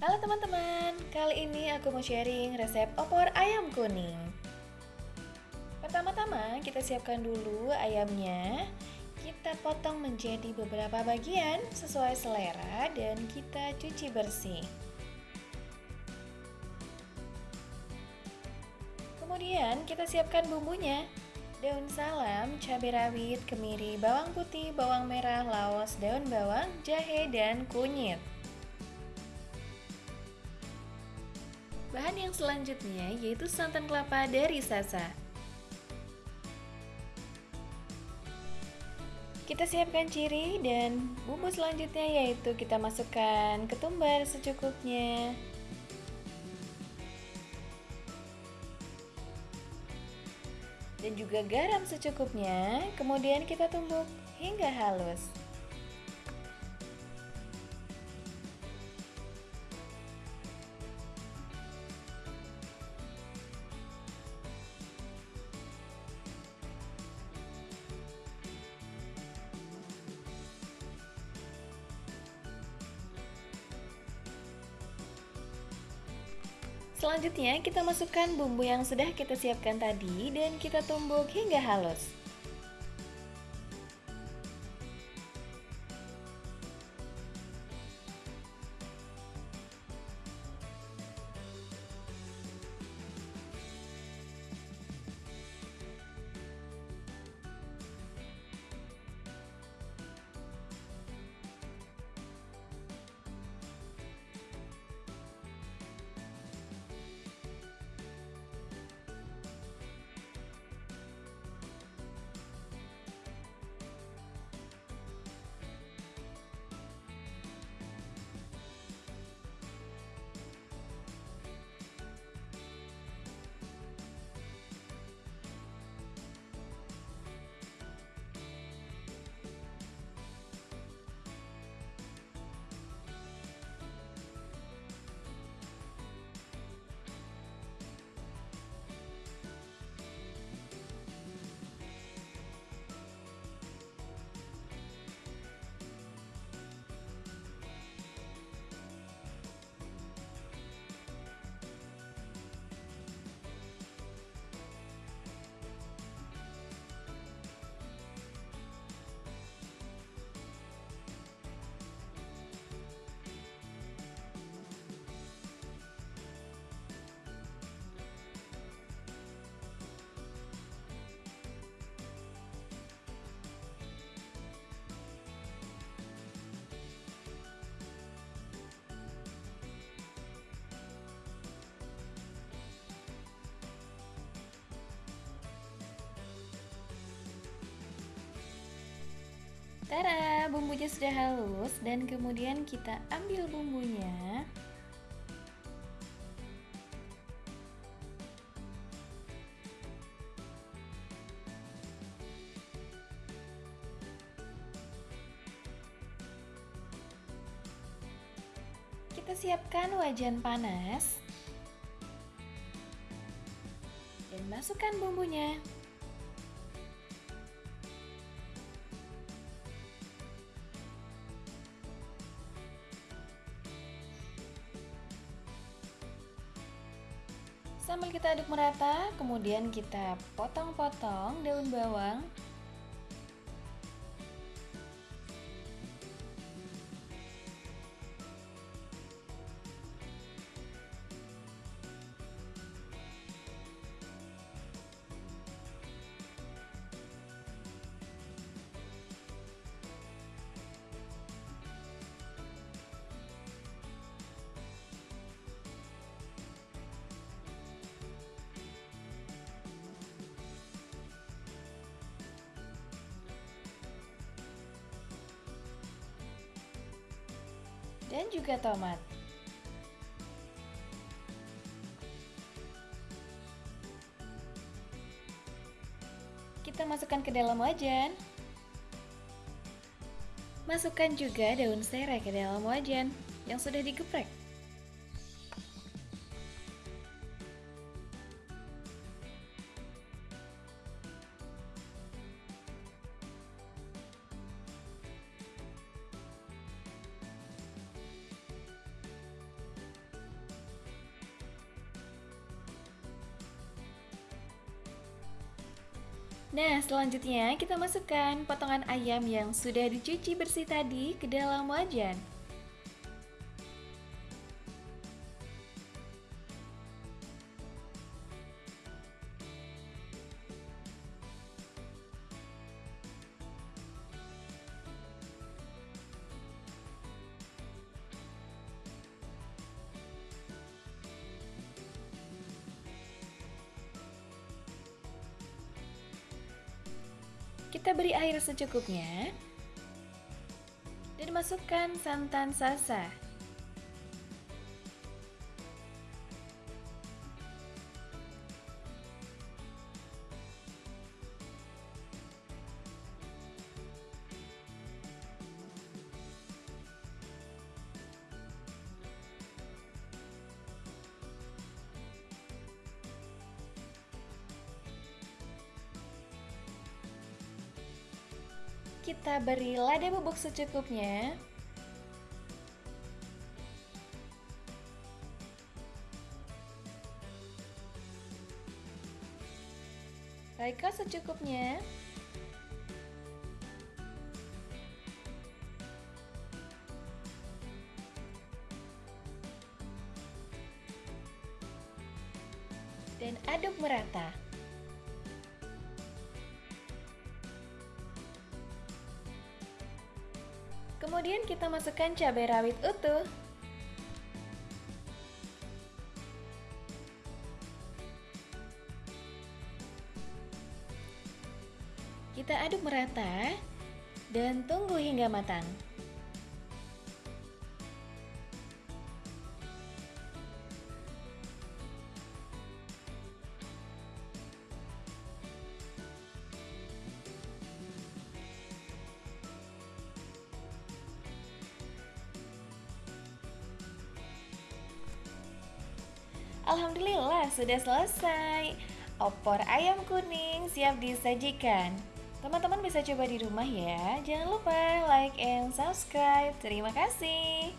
Halo teman-teman, kali ini aku mau sharing resep opor ayam kuning. Pertama-tama kita siapkan dulu ayamnya. Kita potong menjadi beberapa bagian sesuai selera dan kita cuci bersih. Kemudian kita siapkan bumbunya daun salam, cabai rawit, kemiri, bawang putih, bawang merah, laos, daun bawang, jahe, dan kunyit. Yang selanjutnya yaitu santan kelapa dari Sasa. Kita siapkan ciri dan bumbu selanjutnya yaitu kita masukkan ketumbar secukupnya. dan juga garam secukupnya. Kemudian kita tumbuk hingga halus. Selanjutnya kita masukkan bumbu yang sudah kita siapkan tadi dan kita tumbuk hingga halus. Tara, bumbunya sudah halus dan kemudian kita ambil bumbunya. Kita siapkan wajan panas dan masukkan bumbunya. Sambil kita aduk merata, kemudian kita potong-potong daun bawang juga tomat. Kita masukkan ke dalam wajan. Masukkan juga daun serai ke dalam wajan yang sudah digeprek. Nah, selanjutnya kita masukkan potongan ayam yang sudah dicuci bersih tadi ke dalam wajan. Kita beri air secukupnya dan masukkan santan salsa. Kita beri lada bubuk secukupnya. Raika secukupnya. Dan aduk merata. Kemudian kita masukkan cabai rawit utuh. Kita aduk merata dan tunggu hingga matang. Alhamdulillah sudah selesai. Opor ayam kuning siap disajikan. Teman-teman bisa coba di rumah ya. Jangan lupa like and subscribe. Terima kasih.